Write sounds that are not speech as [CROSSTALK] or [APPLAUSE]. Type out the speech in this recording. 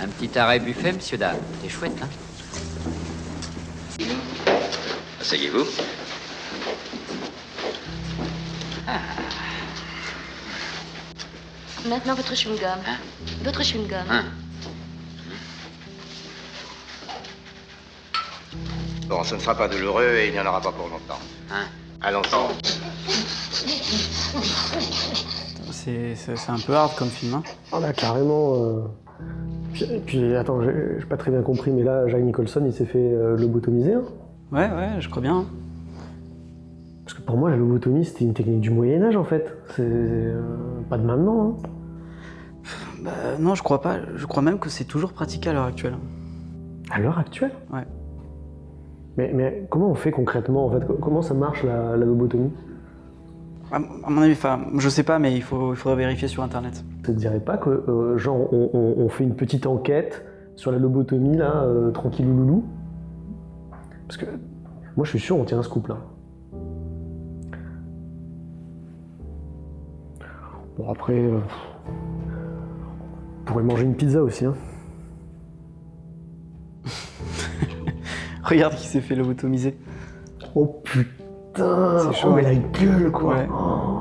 Un petit arrêt buffet, monsieur Dame. C'est chouette, hein Asseyez-vous. Maintenant, votre chewing-gum. Votre chewing-gum. Hein Bon, ce ne sera pas douloureux et il n'y en aura pas pour longtemps. Hein Allons-y. C'est c'est- c'est un peu hard comme film. Hein. Ah bah carrément. euh, Puis, puis, attends, j'ai pas très bien compris, mais là, Jack Nicholson, il s'est fait euh, lobotomiser. hein Ouais, ouais, je crois bien. Parce que pour moi, la lobotomie, c'était une technique du Moyen-Âge, en fait. C'est euh, pas de maintenant. hein. Bah, non, je crois pas. Je crois même que c'est toujours pratiqué à l'heure actuelle. À l'heure actuelle? Ouais. Mais, mais comment on fait concrètement, en fait? Comment ça marche, la, la lobotomie? À, mon avis, enfin, je sais pas, mais il, faut, il faudrait vérifier sur internet. Ça te dirait pas que, euh, genre, on, on- on fait une petite enquête sur la lobotomie, là, euh, tranquillou loulou? Parce que moi, je suis sûr, on tient un scoop, là. Bon, après, euh, on pourrait manger une pizza aussi, hein. [LAUGHS] Regarde qui s'est fait lobotomiser. Oh putain C'est chaud, Oh, mais la gueule, quoi Ouais. Oh.